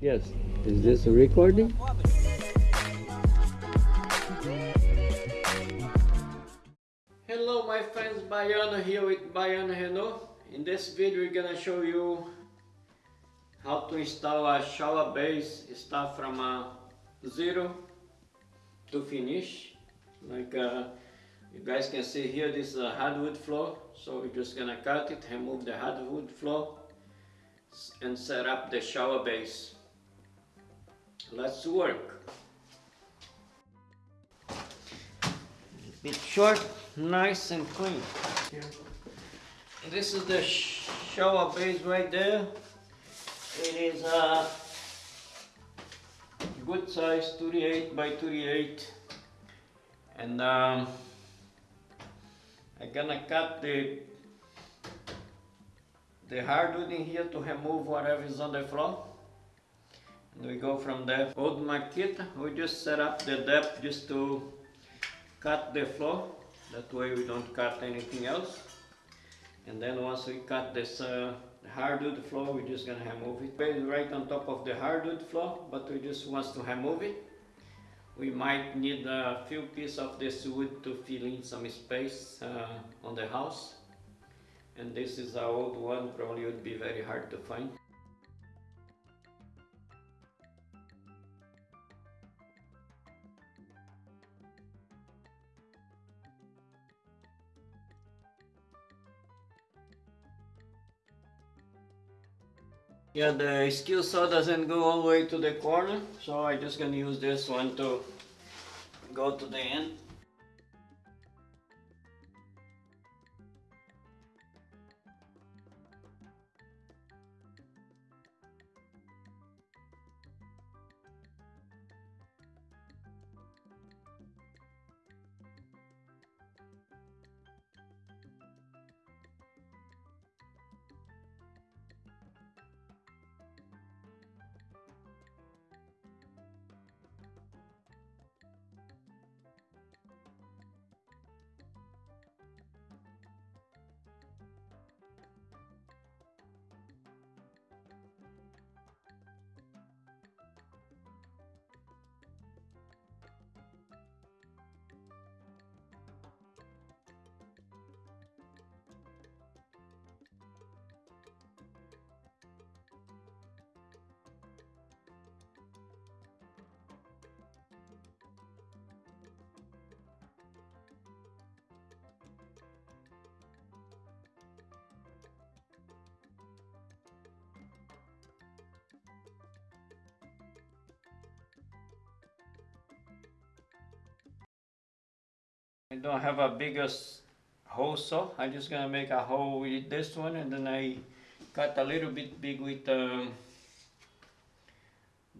Yes. Is this a recording? Hello my friends, Baiano here with Baiano Renault. In this video we're gonna show you how to install a shower base start from a zero to finish. Like uh, you guys can see here this is a hardwood floor so we're just gonna cut it, remove the hardwood floor and set up the shower base. Let's work. Bit short, nice and clean. This is the shower base right there. It is a good size 38 by 38 and um, I'm gonna cut the the hardwood in here to remove whatever is on the floor we go from there old Makita we just set up the depth just to cut the floor. That way we don't cut anything else. And then once we cut this uh, hardwood floor we're just gonna remove it. Right on top of the hardwood floor but we just want to remove it. We might need a few pieces of this wood to fill in some space uh, on the house. And this is an old one probably would be very hard to find Yeah, the skill saw doesn't go all the way to the corner, so i just gonna use this one to go to the end. I don't have a biggest hole saw. I'm just gonna make a hole with this one and then I cut a little bit big with um,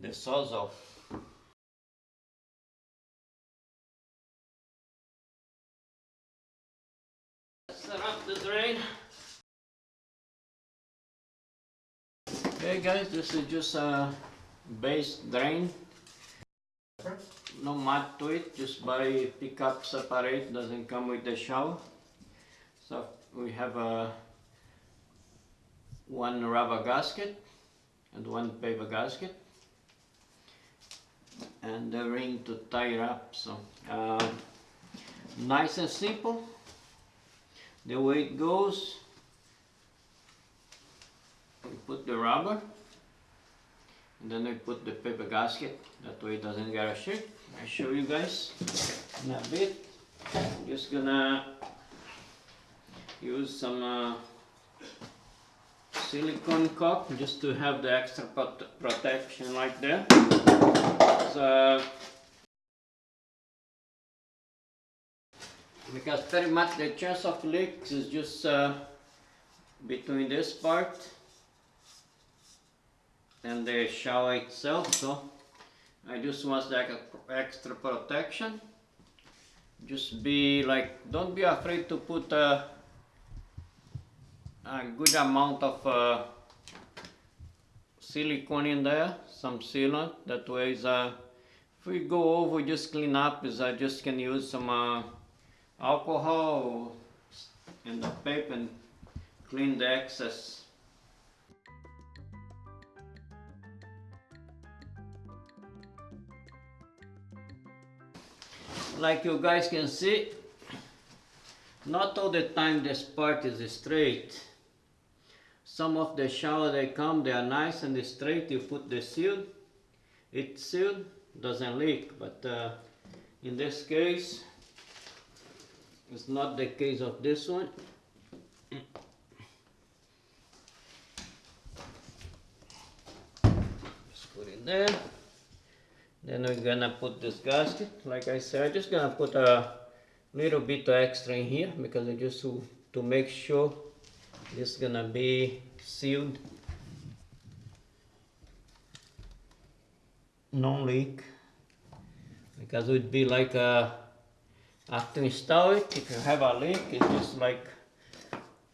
the sawzall. Set up the drain. Okay guys, this is just a base drain no mat to it, just buy pickup separate, doesn't come with the shower. So we have a one rubber gasket and one paper gasket and the ring to tie it up. So uh, nice and simple. The way it goes, put the rubber and then I put the paper gasket. That way it doesn't get a shake I'll show you guys in a bit. I'm just gonna use some uh, silicone caulk just to have the extra protection like that so, because very much the chance of leaks is just uh, between this part and the shower itself so I just want the extra protection. Just be like don't be afraid to put a, a good amount of uh, silicone in there some sealant. That way uh, if we go over just clean up is I just can use some uh, alcohol and the paper and clean the excess like you guys can see, not all the time this part is straight. Some of the shower they come, they are nice and straight. You put the seal, it's sealed, doesn't leak. But uh, in this case, it's not the case of this one. Just put it there. Then we're gonna put this gasket. Like I said, I'm just gonna put a little bit extra in here because I just to, to make sure this gonna be sealed. No leak. Because it would be like a, after install it, if you have a leak, it's just like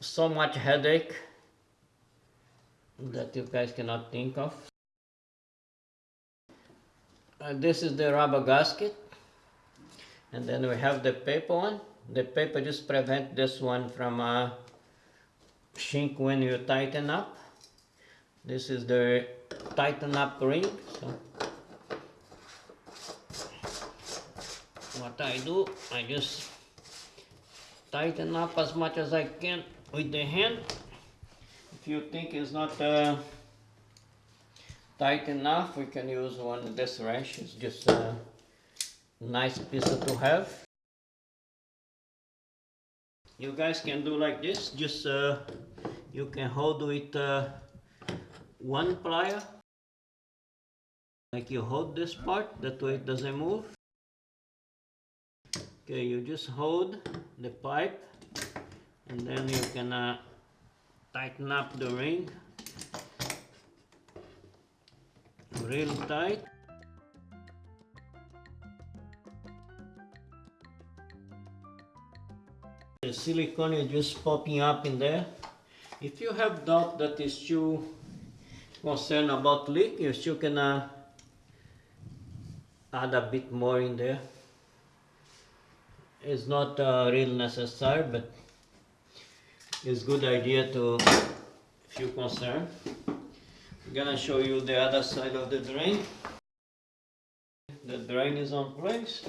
so much headache that you guys cannot think of. Uh, this is the rubber gasket. And then we have the paper one. The paper just prevent this one from uh, shrink when you tighten up. This is the tighten up ring so. What I do I just tighten up as much as I can with the hand. If you think it's not uh, tight enough we can use one of this wrench it's just a nice piece to have. You guys can do like this just uh, you can hold with uh, one plier. Like you hold this part that way it doesn't move. Okay you just hold the pipe and then you can uh, tighten up the ring real tight. The silicone is just popping up in there. If you have doubt that is too concerned about leak, you still can uh, add a bit more in there. It's not uh, real necessary, but it's good idea to, if you're concerned. I'm gonna show you the other side of the drain. The drain is on place.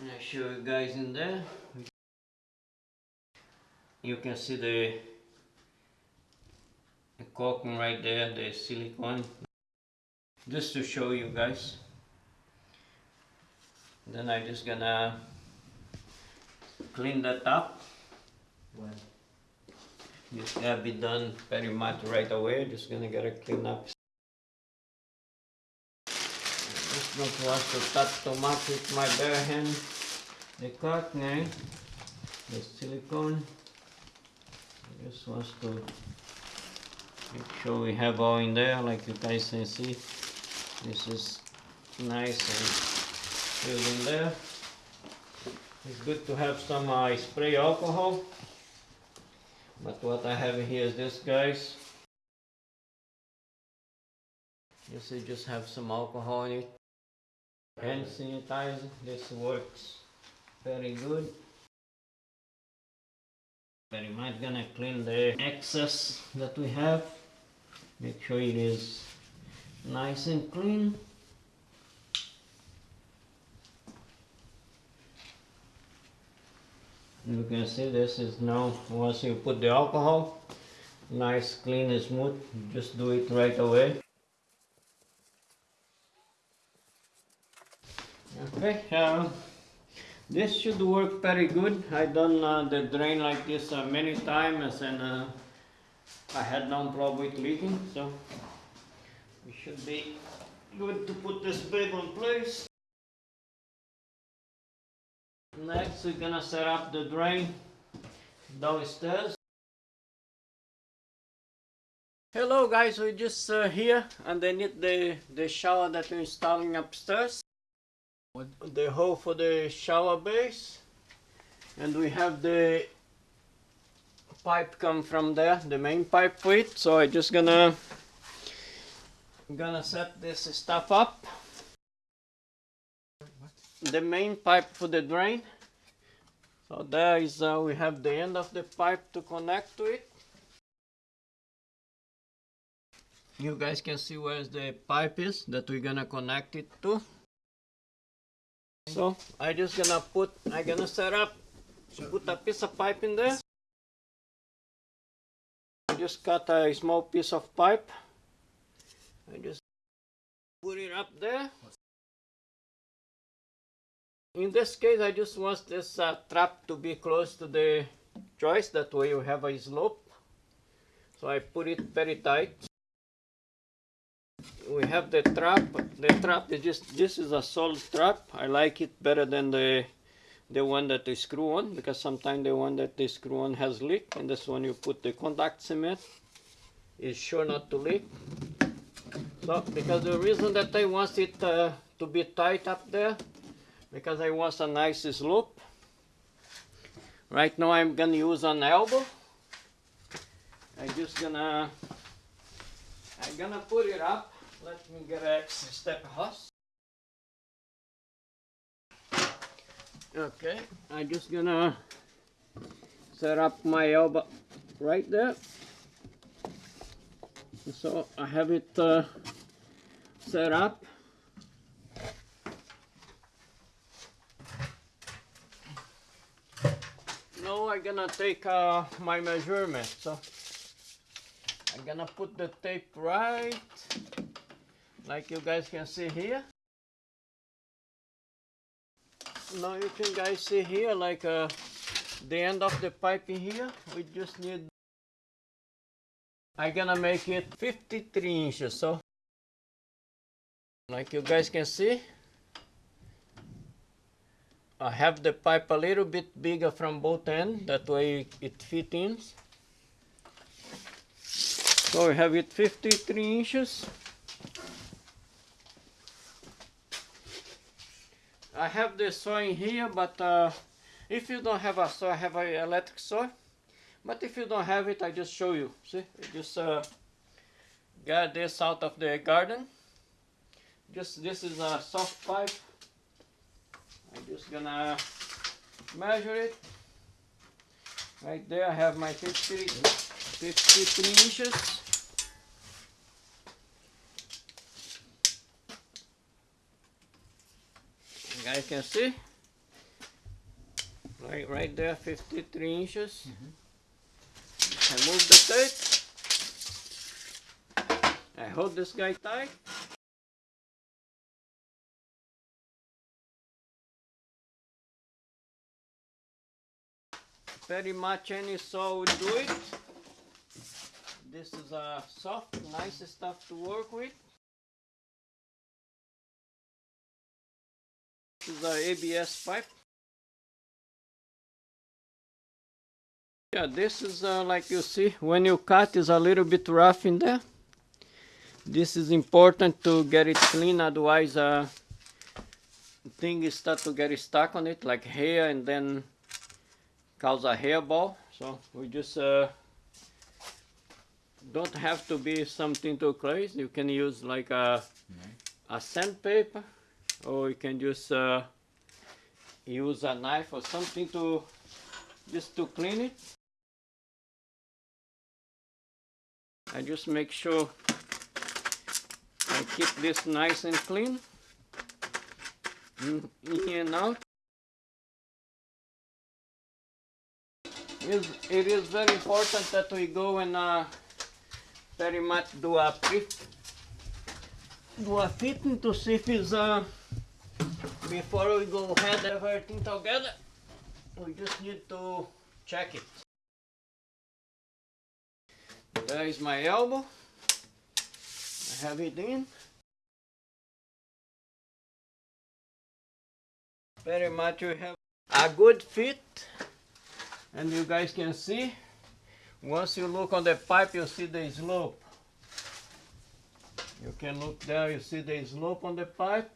I show you guys in there. You can see the, the caulking right there, the silicone. Just to show you guys. Then I just gonna clean that up. When? This gotta be done very much right away. Just gonna get a clean up. Just don't want to touch too much with my bare hand. The caulking, eh? the silicone. I Just wants to make sure we have all in there, like you guys can see. This is nice and filled in there. It's good to have some uh, spray alcohol. But what I have here is this guys. This is just have some alcohol in it. Hand sanitizer, this works very good. Very much gonna clean the excess that we have. Make sure it is nice and clean. You can see this is now, once you put the alcohol, nice, clean and smooth, just do it right away. Okay, uh, this should work very good. I done uh, the drain like this uh, many times and uh, I had no problem with leaking, so it should be good to put this babe on place. Next, we're gonna set up the drain downstairs. Hello guys, we're just uh, here underneath the, the shower that we're installing upstairs. The hole for the shower base. And we have the pipe come from there, the main pipe for it. So I'm just gonna, gonna set this stuff up the main pipe for the drain. So there is, uh, we have the end of the pipe to connect to it. you guys can see where the pipe is that we're gonna connect it to. So I just gonna put, I'm gonna set up, to put a piece of pipe in there. I just cut a small piece of pipe. I just put it up there. In this case, I just want this uh, trap to be close to the joist. That way you have a slope. So I put it very tight. We have the trap. The trap is just this is a solid trap. I like it better than the the one that they screw on because sometimes the one that they screw on has leak and this one you put the contact cement is sure not to leak. So because the reason that I want it uh, to be tight up there because I want a nice slope. Right now I'm gonna use an elbow. I'm just gonna I'm gonna put it up. Let me get a step house. Okay, I'm just gonna set up my elbow right there. So I have it uh, set up. Now I'm gonna take uh, my measurement. So I'm gonna put the tape right like you guys can see here. Now you can guys see here like uh, the end of the pipe in here. We just need I'm gonna make it 53 inches so like you guys can see I have the pipe a little bit bigger from both ends that way it fits in so we have it 53 inches I have the saw in here but uh, if you don't have a saw I have an electric saw but if you don't have it, I just show you. See, I just uh, got this out of the garden. Just this is a soft pipe. I'm just gonna measure it. Right there, I have my 50, 53 inches. You guys can see. Right, right there, 53 inches. Mm -hmm. I move the tape. I hold this guy tight. Very much any saw do it. This is a soft, nice stuff to work with. This is a ABS pipe. Yeah, this is uh, like you see, when you cut is a little bit rough in there. This is important to get it clean, otherwise uh, things start to get stuck on it, like hair, and then cause a hairball. So we just uh, don't have to be something too crazy. You can use like a, a sandpaper, or you can just uh, use a knife or something to just to clean it. I just make sure I keep this nice and clean in, and out. It is very important that we go and uh, very much do a fit, do a fitting to see if it's uh, before we go ahead everything together. We just need to check it. There is my elbow. I have it in. Very much you have a good fit. And you guys can see, once you look on the pipe, you see the slope. You can look there, you see the slope on the pipe.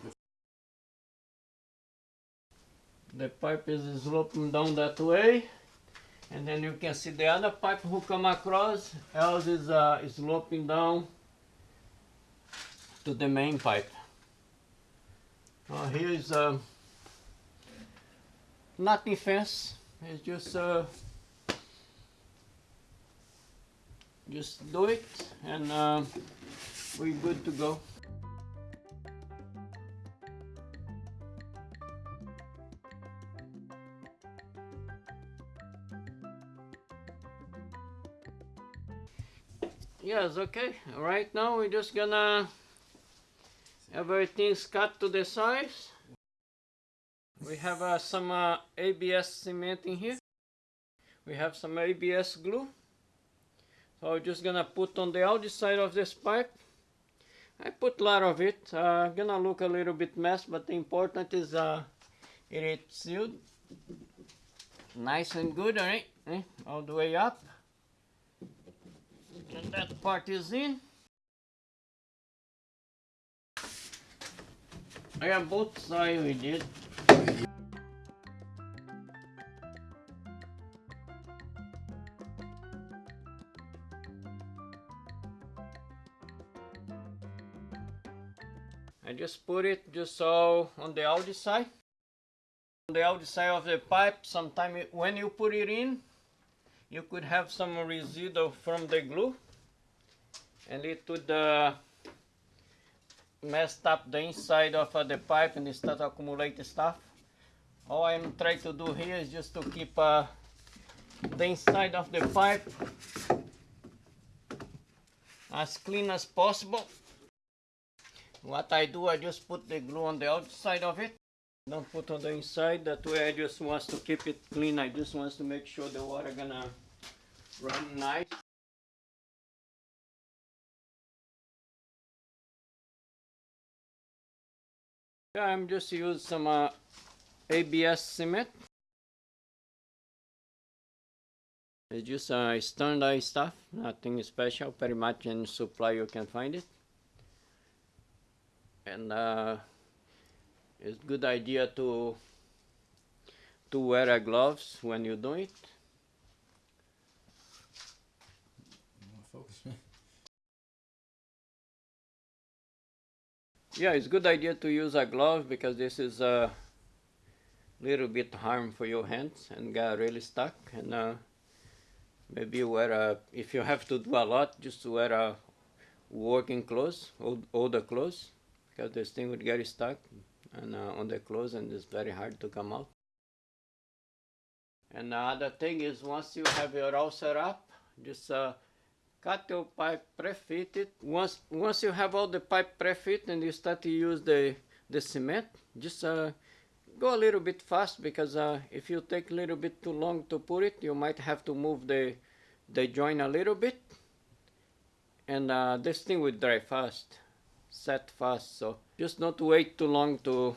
The pipe is sloping down that way and then you can see the other pipe who come across else is uh, sloping down to the main pipe uh, here is uh, nothing fence it's just uh, just do it and uh, we good to go. Yes, okay. Right now we're just gonna everything's cut to the size. We have uh, some uh, ABS cement in here. We have some ABS glue. So I'm just gonna put on the outside of this pipe. I put a lot of it. Uh, gonna look a little bit mess, but the important is uh, it is sealed. Nice and good, alright? Eh? All the way up. And that part is in. I got both sides we did. Just put it just so on the outside. On the outside of the pipe, sometime it- when you put it in, you could have some residue from the glue and it would uh, up the inside of uh, the pipe and start accumulating stuff. All I'm trying to do here is just to keep uh, the inside of the pipe as clean as possible. What I do, I just put the glue on the outside of it. Don't put on the inside, that way I just wants to keep it clean. I just wants to make sure the water gonna run nice. Yeah, I'm just use some uh, ABS cement. It's just uh, standard stuff, nothing special, pretty much in supply you can find it. And uh, it's good idea to to wear a gloves when you do it. You wanna focus me? Yeah, it's good idea to use a glove because this is a little bit harm for your hands and get really stuck. And uh, maybe wear a, if you have to do a lot, just wear a working clothes, old, older clothes, because this thing would get stuck and uh, on the clothes and it's very hard to come out. And the other thing is once you have your all set up, just uh, cut your pipe pre-fitted. Once once you have all the pipe pre-fit and you start to use the the cement, just uh, go a little bit fast because uh, if you take a little bit too long to put it, you might have to move the the joint a little bit, and uh, this thing will dry fast, set fast. So just not wait too long to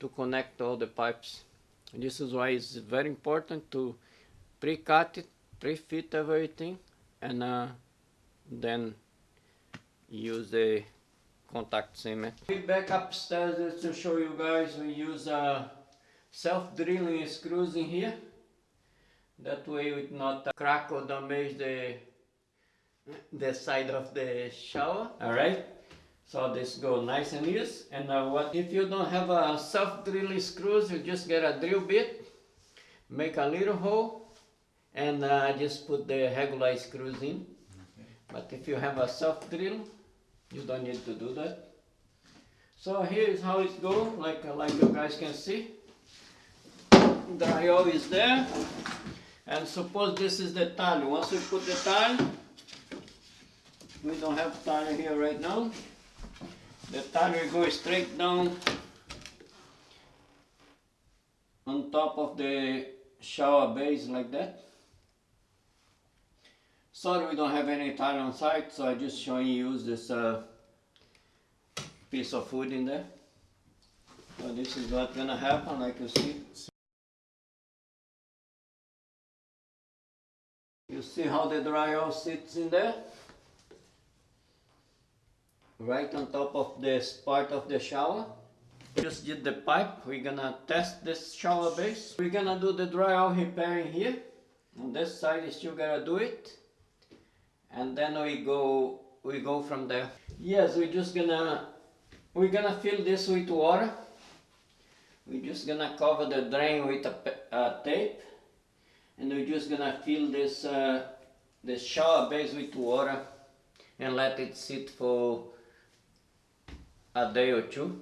to connect all the pipes. And this is why it's very important to pre-cut it, pre-fit everything and uh, then use the contact cement. We back upstairs to show you guys we use uh, self-drilling screws in here. That way it not uh, crack or damage the the side of the shower. Alright. So this go nice and loose. And uh, what if you don't have a self-drilling screws, you just get a drill bit, make a little hole, and uh, just put the regular screws in. But if you have a self drill, you don't need to do that. So here is how it go, like uh, like you guys can see. The IO is there, and suppose this is the tile. Once we put the tile, we don't have tile here right now. The tile will go straight down on top of the shower base like that. Sorry we don't have any tile on site, so I just showing you use this uh, piece of wood in there. So this is what's gonna happen, like you see. You see how the dryer sits in there? Right on top of this part of the shower. Just did the pipe, we're gonna test this shower base. We're gonna do the dryer repairing here. On this side, you still gotta do it and then we go we go from there yes we're just gonna we're gonna fill this with water we're just gonna cover the drain with a uh, tape and we're just gonna fill this uh, this shower base with water and let it sit for a day or two.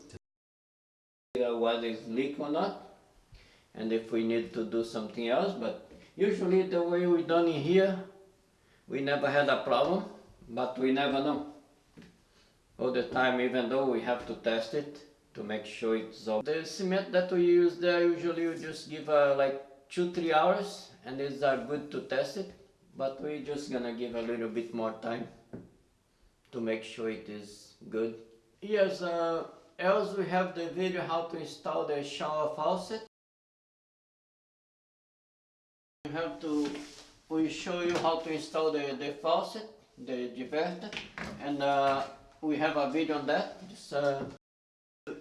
Whether it's leak or not, and if we need to do something else. But usually the way we done it here, we never had a problem, but we never know. All the time, even though we have to test it to make sure it's all. The cement that we use there usually we just give uh, like two three hours, and it's are good to test it. But we're just gonna give a little bit more time to make sure it is good. Yes, uh, else we have the video how to install the shower faucet. We have to, we show you how to install the, the faucet, the diverter, and uh, we have a video on that. Just, uh,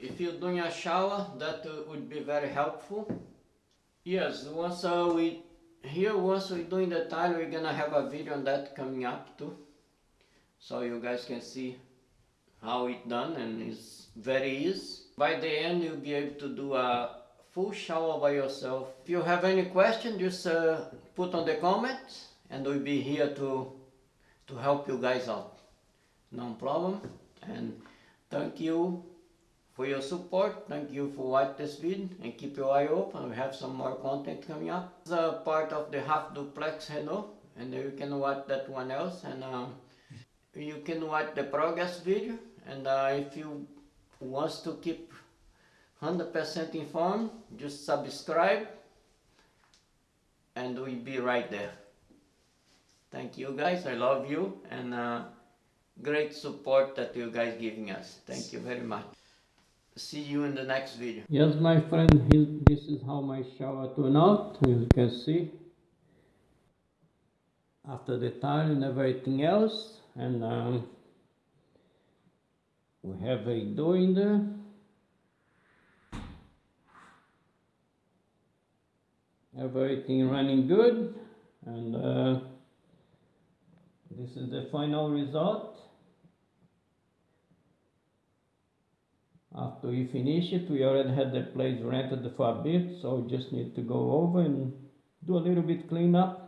if you're doing a shower, that would be very helpful. Yes, once uh, we, here once we're doing the tile, we're gonna have a video on that coming up too. So you guys can see how it done and it's very easy. By the end you'll be able to do a full shower by yourself. If you have any question just uh, put on the comments and we'll be here to to help you guys out. No problem and thank you for your support. Thank you for watching this video and keep your eye open. We have some more content coming up. It's a part of the half duplex Renault and you can watch that one else and um, you can watch the progress video and uh, if you wants to keep 100% informed just subscribe and we'll be right there. Thank you guys. I love you and uh, great support that you guys giving us. Thank you very much. See you in the next video. Yes my friend this is how my shower turned out as you can see. After the tile and everything else and um, we have a door in there everything running good and uh, this is the final result. After we finish it we already had the place rented for a bit so we just need to go over and do a little bit cleanup